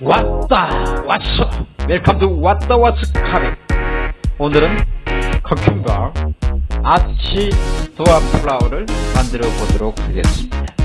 왔다 왔어. 웰컴 투 왔다 왔어 카레 오늘은 커큐과 아치 도아 플라워를 만들어 보도록 하겠습니다.